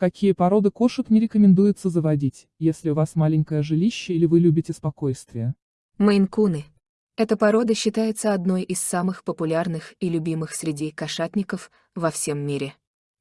Какие породы кошек не рекомендуется заводить, если у вас маленькое жилище или вы любите спокойствие? Мейн-куны. Эта порода считается одной из самых популярных и любимых среди кошатников во всем мире.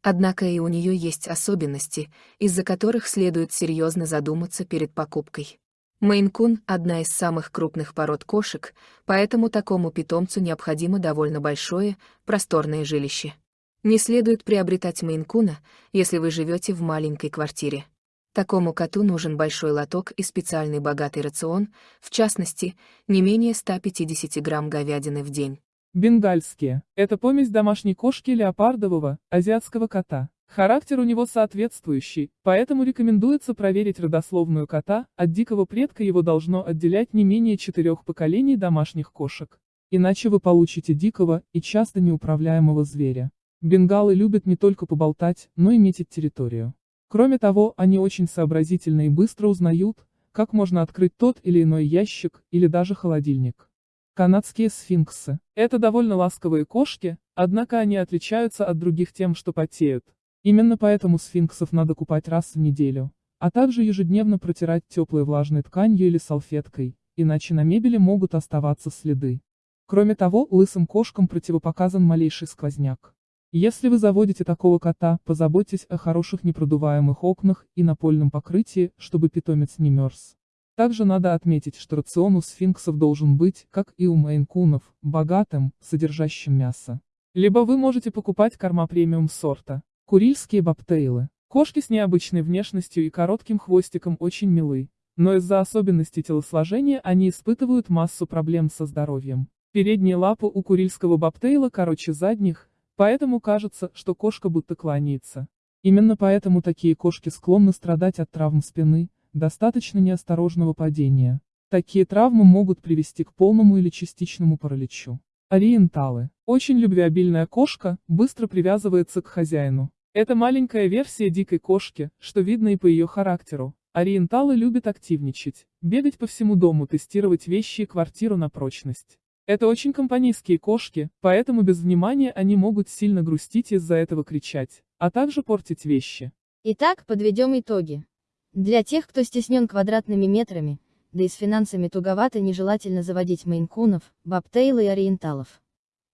Однако и у нее есть особенности, из-за которых следует серьезно задуматься перед покупкой. Мейн-кун — одна из самых крупных пород кошек, поэтому такому питомцу необходимо довольно большое, просторное жилище. Не следует приобретать мейн-куна, если вы живете в маленькой квартире. Такому коту нужен большой лоток и специальный богатый рацион, в частности, не менее 150 грамм говядины в день. Бенгальские – это помесь домашней кошки леопардового, азиатского кота. Характер у него соответствующий, поэтому рекомендуется проверить родословную кота, от дикого предка его должно отделять не менее четырех поколений домашних кошек. Иначе вы получите дикого и часто неуправляемого зверя. Бенгалы любят не только поболтать, но и метить территорию. Кроме того, они очень сообразительны и быстро узнают, как можно открыть тот или иной ящик, или даже холодильник. Канадские сфинксы. Это довольно ласковые кошки, однако они отличаются от других тем, что потеют. Именно поэтому сфинксов надо купать раз в неделю, а также ежедневно протирать теплой влажной тканью или салфеткой, иначе на мебели могут оставаться следы. Кроме того, лысым кошкам противопоказан малейший сквозняк. Если вы заводите такого кота, позаботьтесь о хороших непродуваемых окнах и напольном покрытии, чтобы питомец не мерз. Также надо отметить, что рацион у сфинксов должен быть, как и у мейн-кунов, богатым, содержащим мясо. Либо вы можете покупать корма премиум сорта. Курильские бобтейлы. Кошки с необычной внешностью и коротким хвостиком очень милы, но из-за особенностей телосложения они испытывают массу проблем со здоровьем. Передние лапы у курильского бобтейла короче задних, Поэтому кажется, что кошка будто кланяется. Именно поэтому такие кошки склонны страдать от травм спины, достаточно неосторожного падения. Такие травмы могут привести к полному или частичному параличу. Ориенталы. Очень любвеобильная кошка, быстро привязывается к хозяину. Это маленькая версия дикой кошки, что видно и по ее характеру. Ориенталы любят активничать, бегать по всему дому, тестировать вещи и квартиру на прочность. Это очень компанейские кошки, поэтому без внимания они могут сильно грустить из-за этого кричать, а также портить вещи. Итак, подведем итоги. Для тех, кто стеснен квадратными метрами, да и с финансами туговато нежелательно заводить мейнкунов, бобтейла и ориенталов.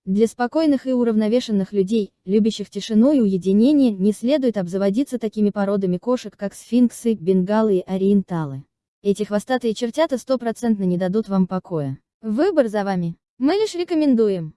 Для спокойных и уравновешенных людей, любящих тишину и уединение, не следует обзаводиться такими породами кошек, как сфинксы, бенгалы и ориенталы. Эти хвостатые чертята стопроцентно не дадут вам покоя. Выбор за вами. Мы лишь рекомендуем.